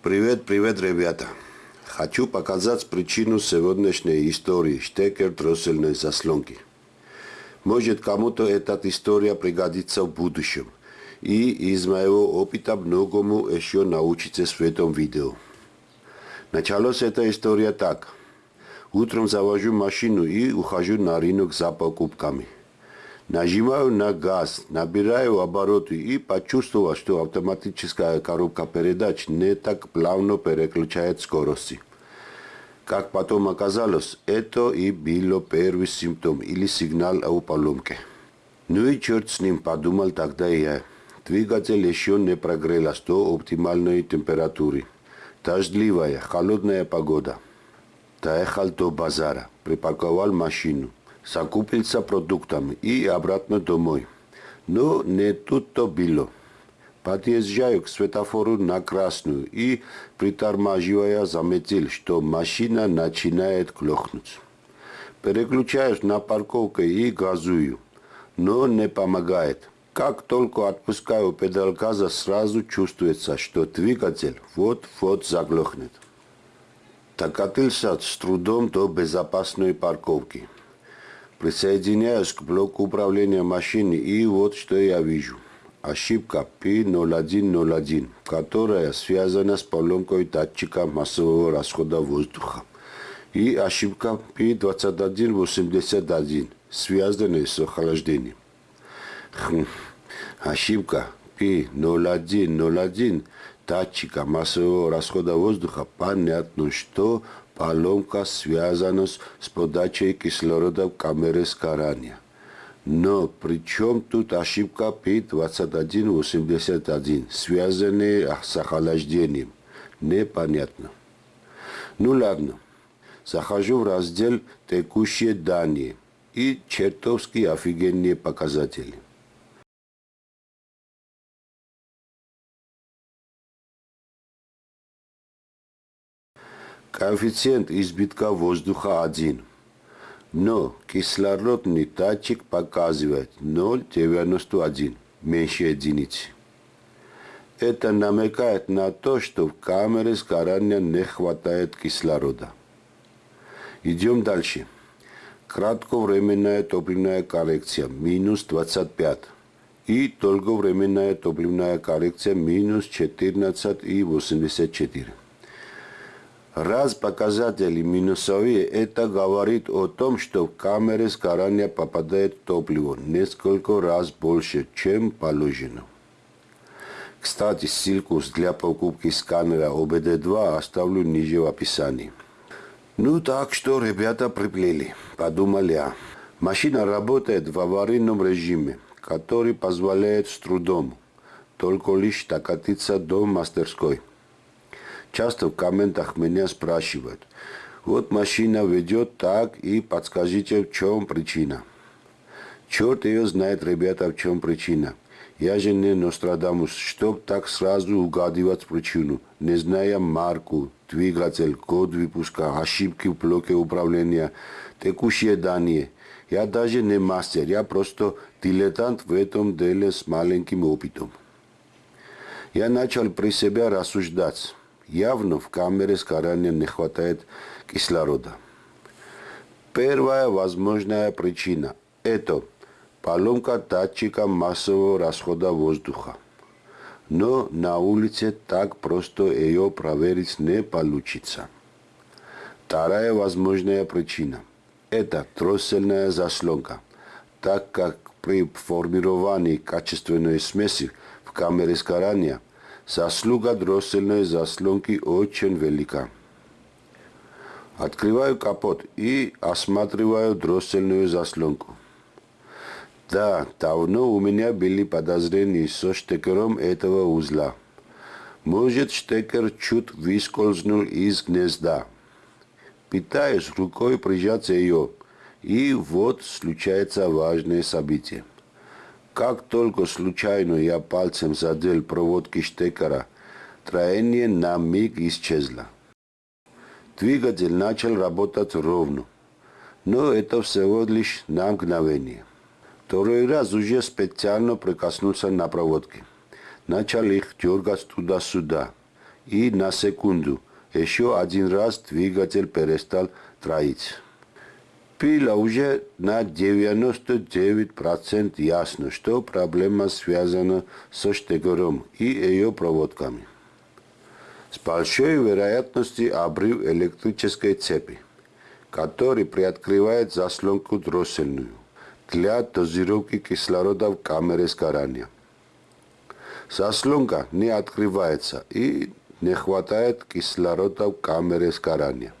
Привет, привет, ребята. Хочу показать причину сегодняшней истории штекер дроссельной заслонки. Может, кому-то эта история пригодится в будущем. И из моего опыта многому еще научитесь в этом видео. Началась эта история так. Утром завожу машину и ухожу на рынок за покупками. Нажимаю на газ, набираю обороты и почувствовал, что автоматическая коробка передач не так плавно переключает скорости. Как потом оказалось, это и было первый симптом или сигнал о поломке. Ну и черт с ним, подумал тогда я. Двигатель еще не прогрелась до оптимальной температуры. Дождливая, холодная погода. Доехал до базара, припарковал машину закупился продуктами и обратно домой. Но не тут-то было. Подъезжаю к светофору на красную и, притормаживая, заметил, что машина начинает клохнуть. Переключаюсь на парковку и газую, но не помогает. Как только отпускаю педаль газа, сразу чувствуется, что двигатель вот-вот заглохнет. Докатился с трудом до безопасной парковки. Присоединяюсь к блоку управления машины и вот что я вижу. Ошибка P0101, которая связана с поломкой датчика массового расхода воздуха. И ошибка P2181, связанная с охлаждением. Хм. Ошибка P0101 датчика массового расхода воздуха. Понятно, что поломка связана с подачей кислорода в камеры сгорания. Но при чем тут ошибка P2181, связанная с охлаждением? Непонятно. Ну ладно, захожу в раздел «Текущие данные» и чертовски офигенные показатели. Коэффициент избытка воздуха 1. Но кислородный датчик показывает 0,91, меньше единицы. Это намекает на то, что в камере сгорания не хватает кислорода. Идем дальше. Кратковременная топливная коррекция минус 25 и долговременная топливная коррекция минус 14,84. Раз показатели минусовые, это говорит о том, что в камеры сгорания попадает топливо несколько раз больше, чем положено. Кстати, ссылку для покупки сканера ОБД-2 оставлю ниже в описании. Ну так что, ребята приплели, подумал я. Машина работает в аварийном режиме, который позволяет с трудом только лишь докатиться до мастерской. Часто в комментах меня спрашивают, вот машина ведет так и подскажите, в чем причина. Черт ее знает, ребята, в чем причина. Я же не Нострадамус, чтоб так сразу угадывать причину, не зная марку, двигатель, код выпуска, ошибки в блоке управления, текущие данные. Я даже не мастер, я просто дилетант в этом деле с маленьким опытом. Я начал при себе рассуждать. Явно в камере сгорания не хватает кислорода. Первая возможная причина – это поломка датчика массового расхода воздуха. Но на улице так просто ее проверить не получится. Вторая возможная причина – это троссельная заслонка, так как при формировании качественной смеси в камере сгорания – Заслуга дроссельной заслонки очень велика. Открываю капот и осматриваю дроссельную заслонку. Да, давно у меня были подозрения со штекером этого узла. Может, штекер чуть выскользнул из гнезда. Пытаюсь рукой прижать ее, и вот случается важное событие. Как только случайно я пальцем задел проводки штекера, троение на миг исчезло. Двигатель начал работать ровно, но это всего лишь на мгновение. Второй раз уже специально прикоснулся на проводки. Начал их дергать туда-сюда. и на секунду еще один раз двигатель перестал троить. Было уже на 99% ясно, что проблема связана со штекером и ее проводками. С большой вероятностью обрыв электрической цепи, который приоткрывает заслонку дроссельную для дозировки кислорода в камере сгорания. Заслонка не открывается и не хватает кислорода в камере сгорания.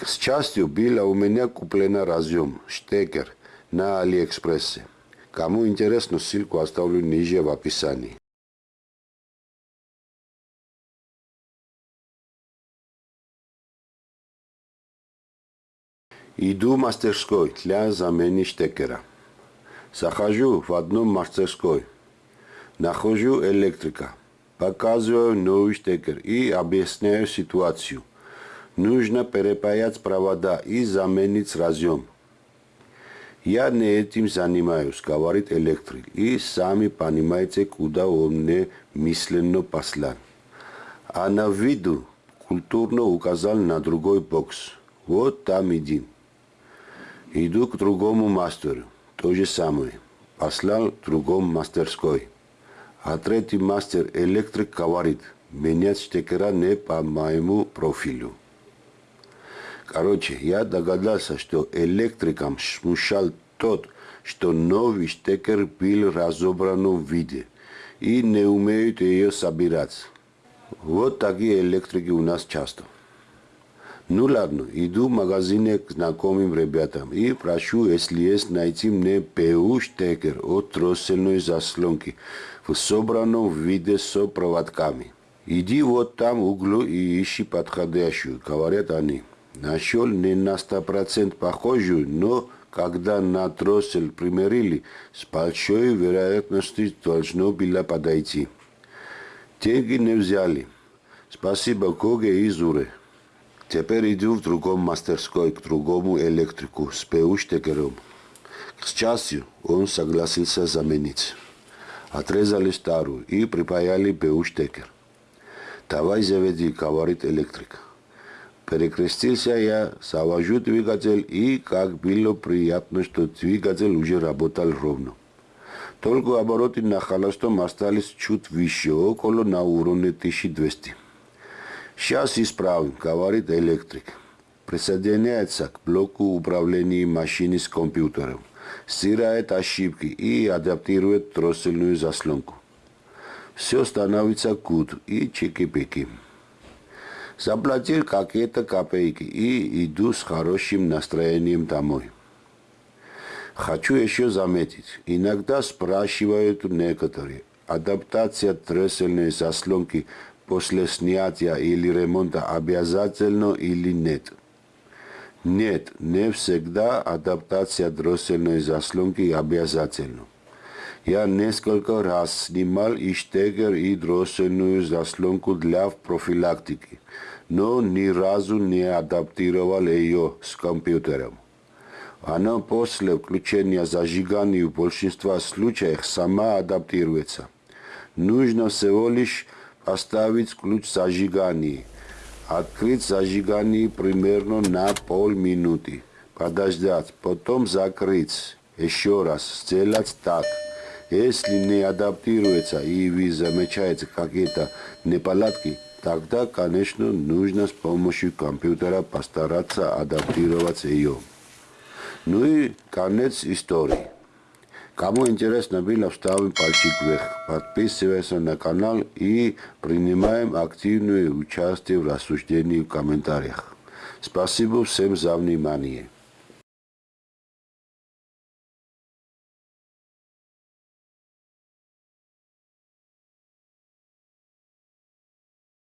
К счастью, было у меня куплено разъем, штекер на Алиэкспрессе. Кому интересно, ссылку оставлю ниже в описании. Иду в мастерской для замены штекера. Захожу в одну мастерской. Нахожу электрика. Показываю новый штекер и объясняю ситуацию. Нужно перепаять провода и заменить разъем. Я не этим занимаюсь, говорит электрик. И сами понимаете, куда он мне мысленно послал. А на виду культурно указал на другой бокс. Вот там иди. Иду к другому мастеру, то же самое. Послал другом мастерской. А третий мастер электрик говорит, менять штекера не по моему профилю. Короче, я догадался, что электрикам смущал тот, что новый штекер был разобран в виде и не умеют ее собирать. Вот такие электрики у нас часто. Ну ладно, иду в магазине к знакомым ребятам и прошу, если есть, найти мне ПУ штекер от троссельной заслонки в собранном виде с проводками. Иди вот там в углу и ищи подходящую, говорят они. Нашел не на 100% похожую, но когда на троссель примерили, с большой вероятностью должно было подойти. Деньги не взяли. Спасибо Коге и Зуре. Теперь иду в другом мастерской к другому электрику с ПУ-штекером. К счастью, он согласился заменить. Отрезали старую и припаяли ПУ-штекер. Давай заведи, говорит электрик. Перекрестился я, завожу двигатель и, как было приятно, что двигатель уже работал ровно. Только обороты на холостом остались чуть выше, около на уровне 1200. Сейчас исправим, говорит электрик. Присоединяется к блоку управления машины с компьютером, стирает ошибки и адаптирует троссельную заслонку. Все становится кут и чики-пики. Заплатил какие-то копейки и иду с хорошим настроением домой. Хочу еще заметить, иногда спрашивают некоторые, адаптация троссельной заслонки – после снятия или ремонта обязательно или нет. Нет, не всегда адаптация дроссельной заслонки обязательна. Я несколько раз снимал и штекер, и дроссельную заслонку для профилактики, но ни разу не адаптировал ее с компьютером. Она после включения зажигания в большинстве случаев сама адаптируется. Нужно всего лишь оставить ключ зажигания. Открыть зажигание примерно на полминуты. Подождать, потом закрыть. Еще раз, сделать так. Если не адаптируется и вы замечаете какие-то неполадки, тогда, конечно, нужно с помощью компьютера постараться адаптировать ее. Ну и конец истории. Кому интересно было, ставим пальчик вверх, подписывайся на канал и принимаем активное участие в рассуждении в комментариях. Спасибо всем за внимание.